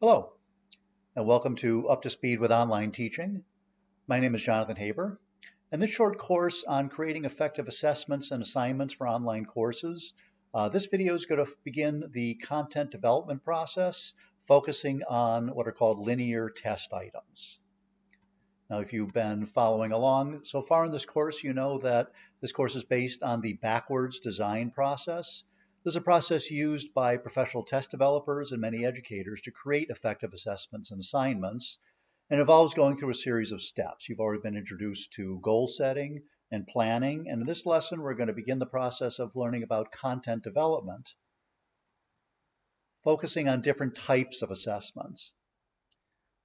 Hello, and welcome to Up to Speed with Online Teaching. My name is Jonathan Haber, and this short course on creating effective assessments and assignments for online courses, uh, this video is going to begin the content development process, focusing on what are called linear test items. Now, if you've been following along so far in this course, you know that this course is based on the backwards design process. This is a process used by professional test developers and many educators to create effective assessments and assignments and involves going through a series of steps. You've already been introduced to goal setting and planning, and in this lesson we're going to begin the process of learning about content development, focusing on different types of assessments.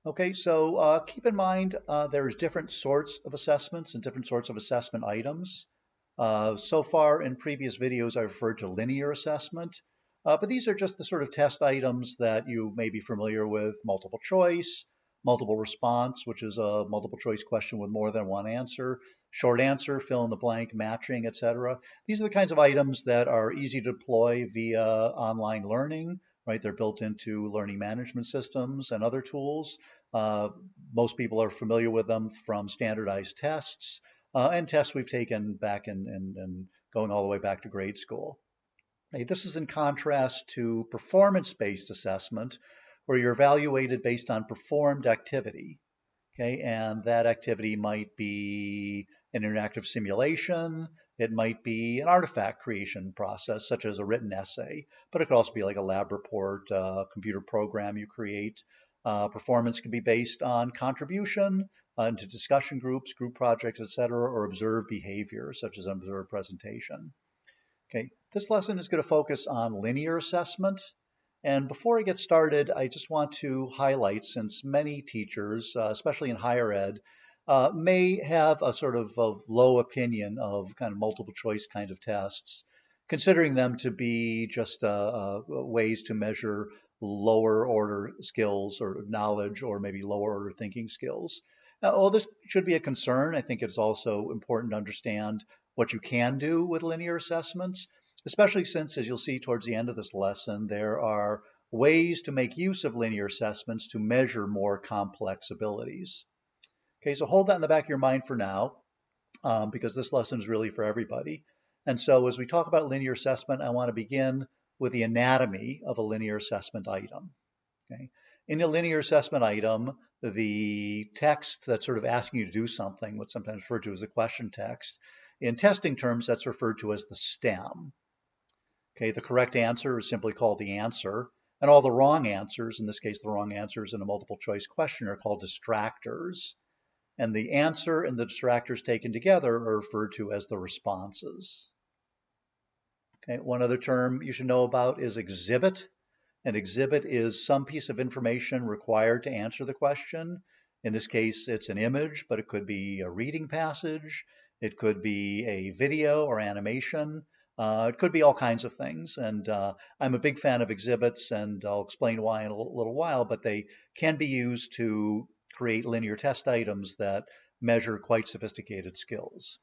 Okay, so uh, keep in mind uh, there's different sorts of assessments and different sorts of assessment items. Uh, so far in previous videos, I referred to linear assessment, uh, but these are just the sort of test items that you may be familiar with, multiple choice, multiple response, which is a multiple choice question with more than one answer, short answer, fill in the blank, matching, etc. These are the kinds of items that are easy to deploy via online learning, right? They're built into learning management systems and other tools. Uh, most people are familiar with them from standardized tests uh, and tests we've taken back and in, in, in going all the way back to grade school. This is in contrast to performance-based assessment, where you're evaluated based on performed activity. Okay, and that activity might be an interactive simulation, it might be an artifact creation process, such as a written essay, but it could also be like a lab report, a uh, computer program you create. Uh, performance can be based on contribution, uh, into discussion groups, group projects, etc., or observed behavior, such as an observed presentation. Okay, this lesson is going to focus on linear assessment. And before I get started, I just want to highlight, since many teachers, uh, especially in higher ed, uh, may have a sort of, of low opinion of kind of multiple choice kind of tests, considering them to be just uh, uh ways to measure lower order skills or knowledge or maybe lower order thinking skills. Uh, well, this should be a concern. I think it's also important to understand what you can do with linear assessments, especially since, as you'll see towards the end of this lesson, there are ways to make use of linear assessments to measure more complex abilities. Okay, so hold that in the back of your mind for now, um, because this lesson is really for everybody. And so as we talk about linear assessment, I want to begin with the anatomy of a linear assessment item. Okay. In a linear assessment item, the text that's sort of asking you to do something, what's sometimes referred to as the question text, in testing terms, that's referred to as the stem. Okay, the correct answer is simply called the answer, and all the wrong answers, in this case, the wrong answers in a multiple choice question, are called distractors. And the answer and the distractors taken together are referred to as the responses. Okay, one other term you should know about is exhibit. An exhibit is some piece of information required to answer the question. In this case, it's an image, but it could be a reading passage. It could be a video or animation. Uh, it could be all kinds of things. And uh, I'm a big fan of exhibits, and I'll explain why in a little while, but they can be used to create linear test items that measure quite sophisticated skills.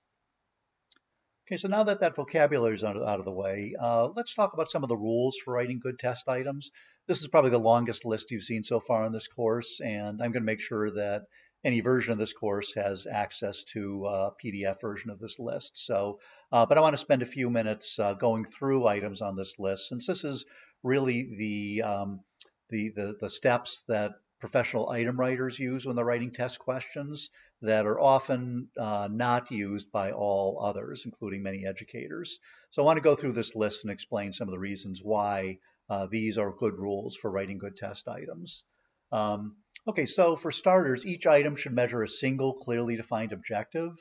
Okay, so now that that vocabulary is out of the way, uh, let's talk about some of the rules for writing good test items. This is probably the longest list you've seen so far in this course, and I'm going to make sure that any version of this course has access to a PDF version of this list. So, uh, but I want to spend a few minutes uh, going through items on this list, since this is really the, um, the, the, the steps that professional item writers use when they're writing test questions that are often uh, not used by all others, including many educators. So I want to go through this list and explain some of the reasons why uh, these are good rules for writing good test items. Um, okay, so for starters, each item should measure a single clearly defined objective.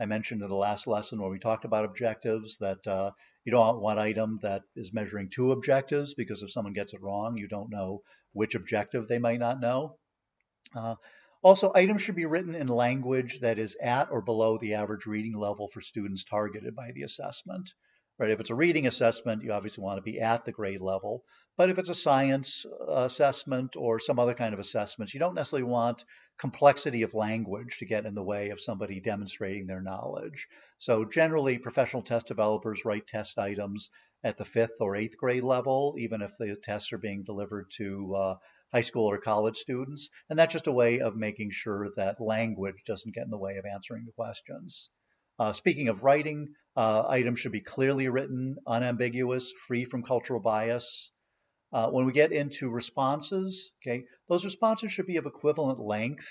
I mentioned in the last lesson when we talked about objectives that uh, you don't want one item that is measuring two objectives because if someone gets it wrong, you don't know which objective they might not know. Uh, also, items should be written in language that is at or below the average reading level for students targeted by the assessment. Right? If it's a reading assessment, you obviously want to be at the grade level. But if it's a science uh, assessment or some other kind of assessments, you don't necessarily want complexity of language to get in the way of somebody demonstrating their knowledge. So generally, professional test developers write test items at the fifth or eighth grade level, even if the tests are being delivered to uh, high school or college students. And that's just a way of making sure that language doesn't get in the way of answering the questions. Uh, speaking of writing, uh, items should be clearly written, unambiguous, free from cultural bias. Uh, when we get into responses, okay, those responses should be of equivalent length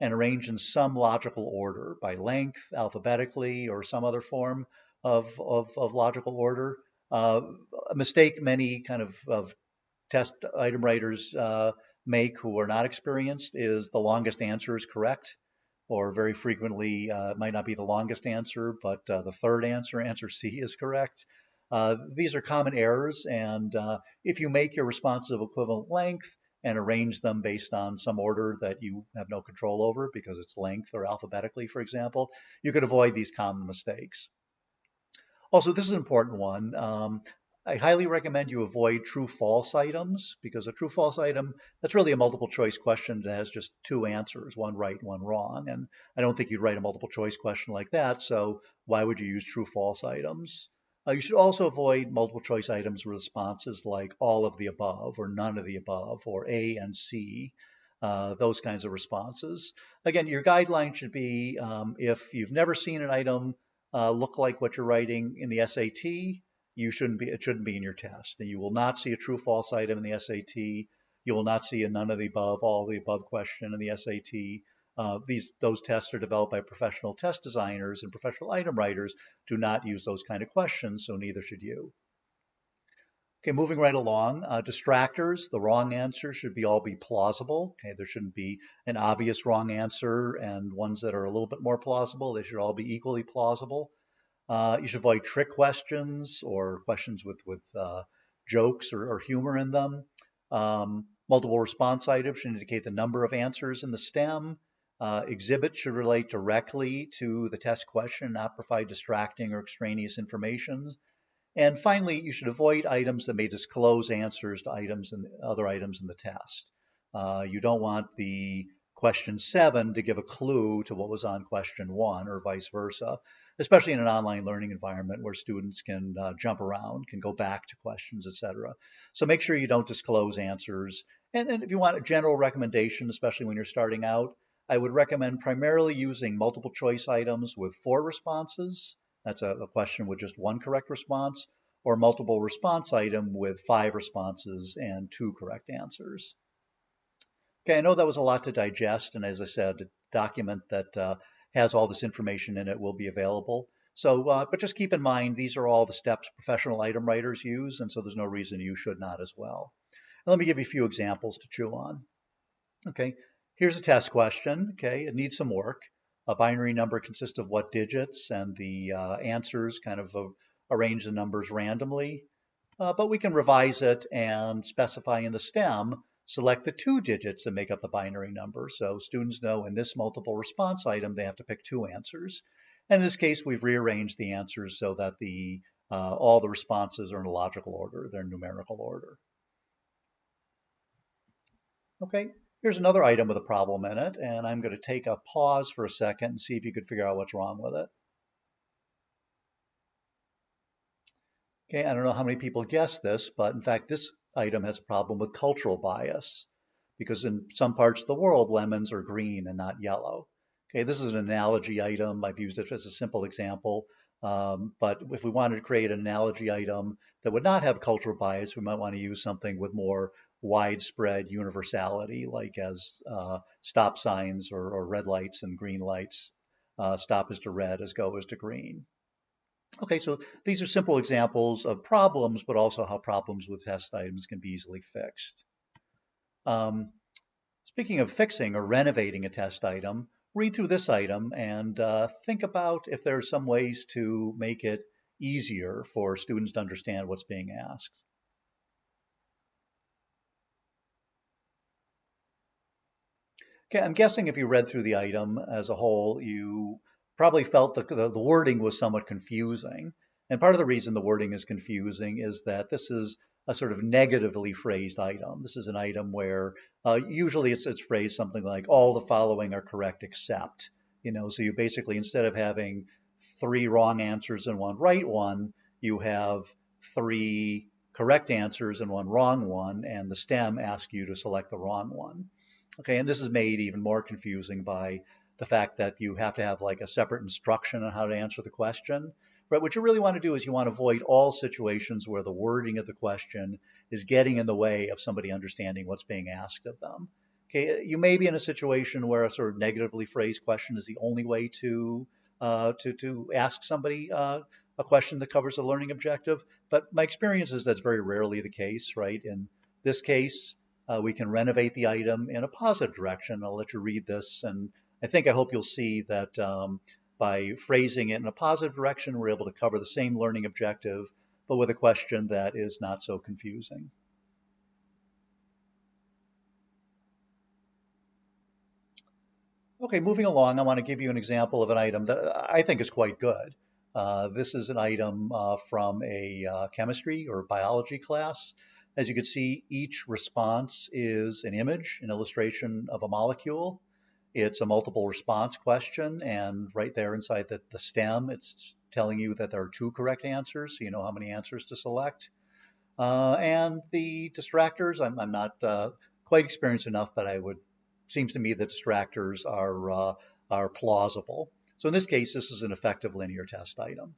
and arranged in some logical order by length, alphabetically, or some other form of, of, of logical order. Uh, a mistake many kind of, of test item writers uh, make who are not experienced is the longest answer is correct or very frequently uh, might not be the longest answer, but uh, the third answer, answer C, is correct. Uh, these are common errors, and uh, if you make your responses of equivalent length and arrange them based on some order that you have no control over because it's length or alphabetically, for example, you could avoid these common mistakes. Also, this is an important one. Um, I highly recommend you avoid true false items because a true false item, that's really a multiple choice question that has just two answers, one right, one wrong. And I don't think you'd write a multiple choice question like that. So why would you use true false items? Uh, you should also avoid multiple choice items with responses like all of the above or none of the above or A and C. Uh, those kinds of responses. Again, your guideline should be um, if you've never seen an item uh, look like what you're writing in the SAT, you shouldn't be, it shouldn't be in your test. And you will not see a true false item in the SAT. You will not see a none of the above, all of the above question in the SAT. Uh, these those tests are developed by professional test designers and professional item writers do not use those kind of questions, so neither should you. Okay, moving right along, uh, distractors, the wrong answer should be all be plausible. Okay, there shouldn't be an obvious wrong answer and ones that are a little bit more plausible. They should all be equally plausible. Uh, you should avoid trick questions or questions with, with uh, jokes or, or, humor in them. Um, multiple response items should indicate the number of answers in the stem. Uh, exhibits should relate directly to the test question, not provide distracting or extraneous information. And finally, you should avoid items that may disclose answers to items and other items in the test. Uh, you don't want the question seven to give a clue to what was on question one or vice versa, especially in an online learning environment where students can uh, jump around, can go back to questions, etc. So make sure you don't disclose answers. And, and if you want a general recommendation, especially when you're starting out, I would recommend primarily using multiple choice items with four responses. That's a, a question with just one correct response, or multiple response item with five responses and two correct answers. Okay, I know that was a lot to digest, and as I said, document that uh, has all this information in it will be available. So, uh, but just keep in mind, these are all the steps professional item writers use, and so there's no reason you should not as well. And let me give you a few examples to chew on. Okay, here's a test question. Okay, it needs some work. A binary number consists of what digits, and the uh, answers kind of uh, arrange the numbers randomly. Uh, but we can revise it and specify in the stem select the two digits that make up the binary number. So students know in this multiple response item, they have to pick two answers. In this case, we've rearranged the answers so that the uh, all the responses are in a logical order, they're in numerical order. Okay, here's another item with a problem in it, and I'm going to take a pause for a second and see if you could figure out what's wrong with it. Okay, I don't know how many people guessed this, but in fact, this item has a problem with cultural bias because in some parts of the world, lemons are green and not yellow. Okay, this is an analogy item. I've used it as a simple example. Um, but if we wanted to create an analogy item that would not have cultural bias, we might want to use something with more widespread universality, like as uh, stop signs or, or, red lights and green lights. Uh, stop is to red as go is to green. Okay, so these are simple examples of problems, but also how problems with test items can be easily fixed. Um, speaking of fixing or renovating a test item, read through this item and uh, think about if there are some ways to make it easier for students to understand what's being asked. Okay, I'm guessing if you read through the item as a whole, you probably felt the, the, the wording was somewhat confusing. And part of the reason the wording is confusing is that this is a sort of negatively phrased item. This is an item where uh, usually it's, it's phrased something like all the following are correct except, you know, so you basically, instead of having three wrong answers and one right one, you have three correct answers and one wrong one, and the STEM asks you to select the wrong one. Okay, and this is made even more confusing by the fact that you have to have like a separate instruction on how to answer the question. But what you really want to do is you want to avoid all situations where the wording of the question is getting in the way of somebody understanding what's being asked of them. Okay, you may be in a situation where a sort of negatively phrased question is the only way to uh, to to ask somebody uh, a question that covers a learning objective. But my experience is that's very rarely the case, right? In this case, uh, we can renovate the item in a positive direction. I'll let you read this, and I think I hope you'll see that um, by phrasing it in a positive direction, we're able to cover the same learning objective, but with a question that is not so confusing. Okay, moving along, I want to give you an example of an item that I think is quite good. Uh, this is an item uh, from a uh, chemistry or biology class. As you can see, each response is an image, an illustration of a molecule. It's a multiple response question, and right there inside the, the stem, it's telling you that there are two correct answers, so you know how many answers to select. Uh, and the distractors, I'm, I'm not uh, quite experienced enough, but I would seems to me that distractors are uh, are plausible. So in this case, this is an effective linear test item.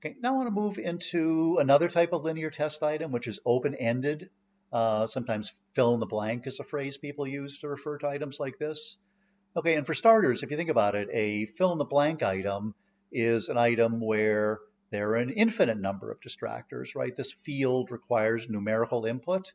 Okay, now I want to move into another type of linear test item, which is open-ended uh, sometimes fill in the blank is a phrase people use to refer to items like this. Okay, and for starters, if you think about it, a fill in the blank item is an item where there are an infinite number of distractors, right? This field requires numerical input.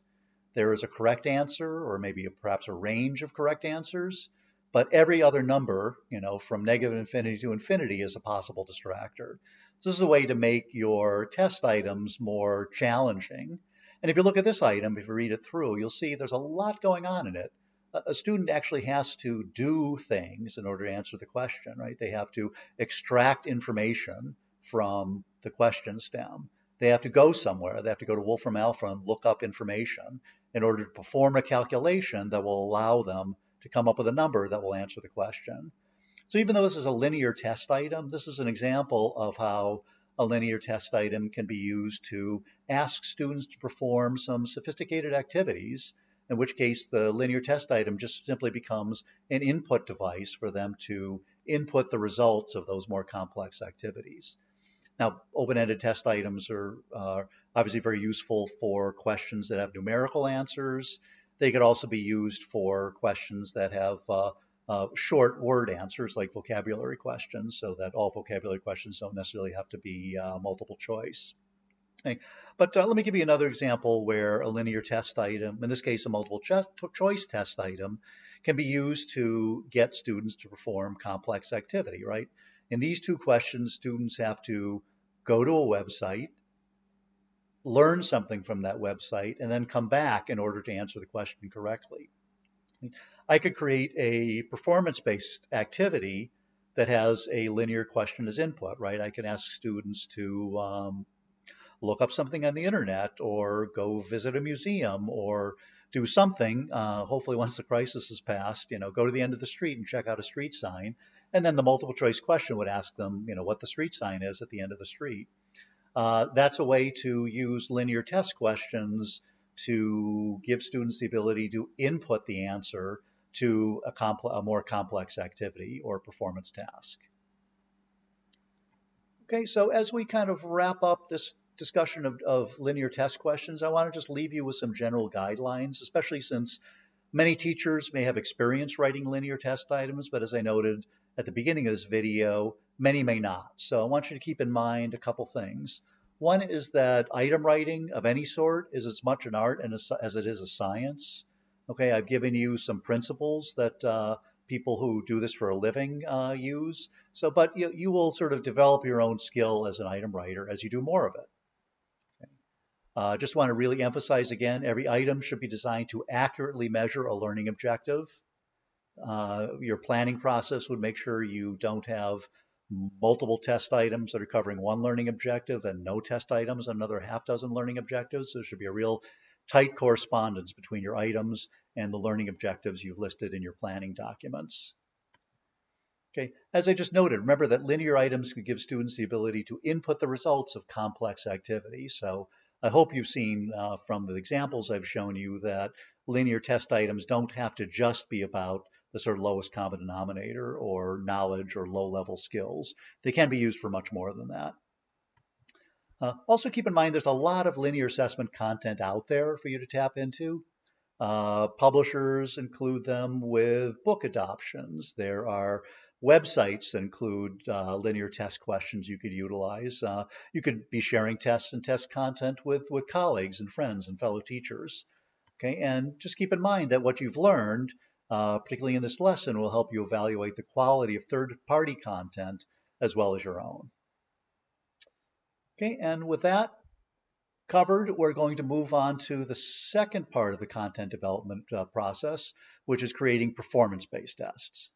There is a correct answer, or maybe perhaps a range of correct answers, but every other number, you know, from negative infinity to infinity is a possible distractor. So this is a way to make your test items more challenging and if you look at this item, if you read it through, you'll see there's a lot going on in it. A student actually has to do things in order to answer the question, right? They have to extract information from the question stem. They have to go somewhere. They have to go to Wolfram Alpha and look up information in order to perform a calculation that will allow them to come up with a number that will answer the question. So even though this is a linear test item, this is an example of how a linear test item can be used to ask students to perform some sophisticated activities, in which case the linear test item just simply becomes an input device for them to input the results of those more complex activities. Now, open-ended test items are obviously very useful for questions that have numerical answers. They could also be used for questions that have uh, uh, short word answers like vocabulary questions so that all vocabulary questions don't necessarily have to be uh, multiple choice. Okay. But uh, let me give you another example where a linear test item, in this case a multiple choice test item, can be used to get students to perform complex activity, right? In these two questions, students have to go to a website, learn something from that website, and then come back in order to answer the question correctly. I could create a performance-based activity that has a linear question as input, right? I can ask students to um, look up something on the internet or go visit a museum or do something. Uh, hopefully, once the crisis has passed, you know, go to the end of the street and check out a street sign. And then the multiple choice question would ask them, you know, what the street sign is at the end of the street. Uh, that's a way to use linear test questions to give students the ability to input the answer to a, compl- a more complex activity or performance task. Okay, so as we kind of wrap up this discussion of, of linear test questions, I want to just leave you with some general guidelines, especially since many teachers may have experience writing linear test items, but as I noted at the beginning of this video, many may not. So I want you to keep in mind a couple things. One is that item writing of any sort is as much an art as it is a science. Okay, I've given you some principles that uh, people who do this for a living uh, use. So, but you, you will sort of develop your own skill as an item writer as you do more of it. Okay. Uh, just want to really emphasize again, every item should be designed to accurately measure a learning objective. Uh, your planning process would make sure you don't have multiple test items that are covering one learning objective and no test items another half dozen learning objectives. There should be a real tight correspondence between your items and the learning objectives you've listed in your planning documents. Okay, as I just noted, remember that linear items can give students the ability to input the results of complex activities. So I hope you've seen uh, from the examples I've shown you that linear test items don't have to just be about the sort of lowest common denominator or knowledge or low level skills. They can be used for much more than that. Uh, also keep in mind there's a lot of linear assessment content out there for you to tap into. Uh, publishers include them with book adoptions. There are websites that include uh, linear test questions you could utilize. Uh, you could be sharing tests and test content with, with colleagues and friends and fellow teachers. Okay, and just keep in mind that what you've learned, uh, particularly in this lesson, will help you evaluate the quality of third-party content as well as your own. Okay, and with that covered, we're going to move on to the second part of the content development uh, process, which is creating performance-based tests.